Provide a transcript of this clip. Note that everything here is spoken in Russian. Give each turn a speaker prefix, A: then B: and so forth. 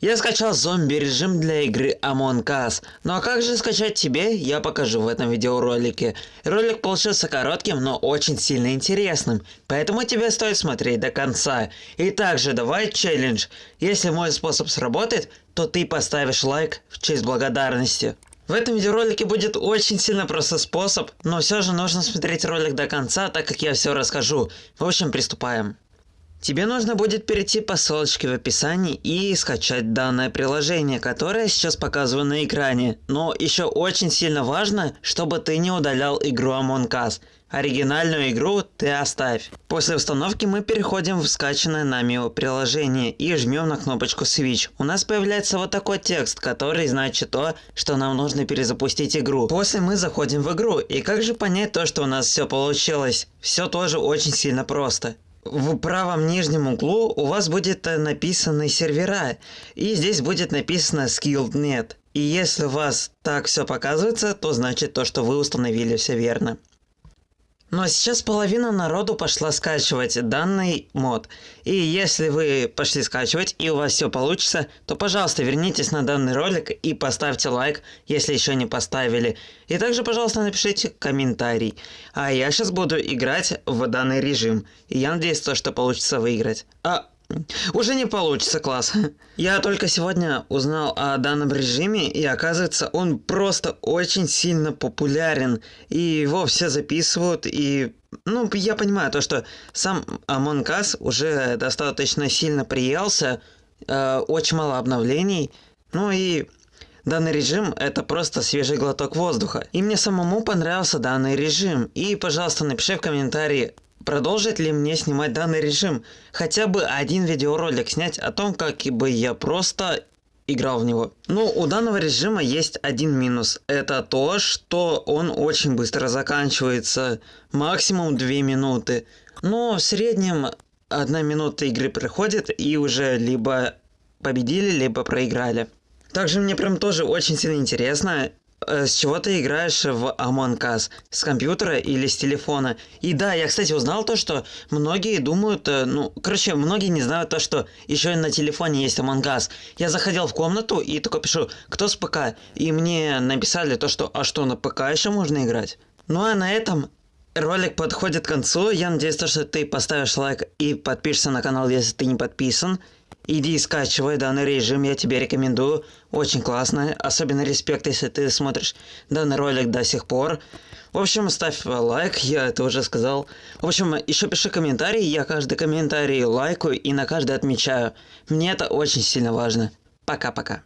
A: Я скачал зомби-режим для игры Among Us. Ну а как же скачать тебе, я покажу в этом видеоролике. Ролик получился коротким, но очень сильно интересным, поэтому тебе стоит смотреть до конца. И также давай челлендж. Если мой способ сработает, то ты поставишь лайк в честь благодарности. В этом видеоролике будет очень сильно простой способ, но все же нужно смотреть ролик до конца, так как я все расскажу. В общем, приступаем. Тебе нужно будет перейти по ссылочке в описании и скачать данное приложение, которое сейчас показываю на экране. Но еще очень сильно важно, чтобы ты не удалял игру Among Us. Оригинальную игру ты оставь. После установки мы переходим в скачанное нами приложение и жмем на кнопочку Switch. У нас появляется вот такой текст, который значит то, что нам нужно перезапустить игру. После мы заходим в игру. И как же понять то, что у нас все получилось? Все тоже очень сильно просто в правом нижнем углу у вас будет э, написаны сервера, и здесь будет написано skilled.net. И если у вас так все показывается, то значит то, что вы установили все верно. Но сейчас половина народу пошла скачивать данный мод. И если вы пошли скачивать и у вас все получится, то пожалуйста вернитесь на данный ролик и поставьте лайк, если еще не поставили. И также пожалуйста напишите комментарий. А я сейчас буду играть в данный режим. И я надеюсь, то, что получится выиграть. А уже не получится, класс. Я только сегодня узнал о данном режиме, и оказывается, он просто очень сильно популярен. И его все записывают, и... Ну, я понимаю то, что сам Among Us уже достаточно сильно приелся, э, очень мало обновлений. Ну и Данный режим – это просто свежий глоток воздуха. И мне самому понравился данный режим. И, пожалуйста, напиши в комментарии, Продолжит ли мне снимать данный режим? Хотя бы один видеоролик снять о том, как бы я просто играл в него. Ну, у данного режима есть один минус. Это то, что он очень быстро заканчивается. Максимум 2 минуты. Но в среднем одна минута игры проходит и уже либо победили, либо проиграли. Также мне прям тоже очень сильно интересно, с чего ты играешь в Among Us? С компьютера или с телефона? И да, я, кстати, узнал то, что многие думают, э, ну, короче, многие не знают то, что еще и на телефоне есть Among Us. Я заходил в комнату и такой пишу, кто с ПК? И мне написали то, что, а что, на ПК еще можно играть? Ну а на этом ролик подходит к концу. Я надеюсь, то, что ты поставишь лайк и подпишешься на канал, если ты не подписан. Иди скачивай данный режим, я тебе рекомендую. Очень классно. Особенно респект, если ты смотришь данный ролик до сих пор. В общем, ставь лайк, я это уже сказал. В общем, еще пиши комментарий, я каждый комментарий лайкаю и на каждый отмечаю. Мне это очень сильно важно. Пока-пока.